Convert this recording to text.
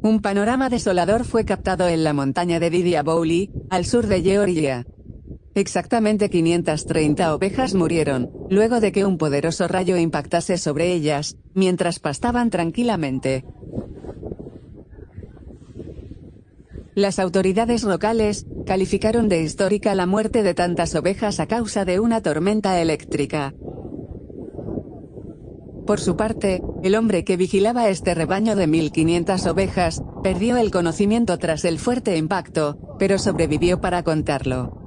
Un panorama desolador fue captado en la montaña de Didia Bowley, al sur de Georgia. Exactamente 530 ovejas murieron, luego de que un poderoso rayo impactase sobre ellas, mientras pastaban tranquilamente. Las autoridades locales, calificaron de histórica la muerte de tantas ovejas a causa de una tormenta eléctrica. Por su parte, el hombre que vigilaba este rebaño de 1500 ovejas, perdió el conocimiento tras el fuerte impacto, pero sobrevivió para contarlo.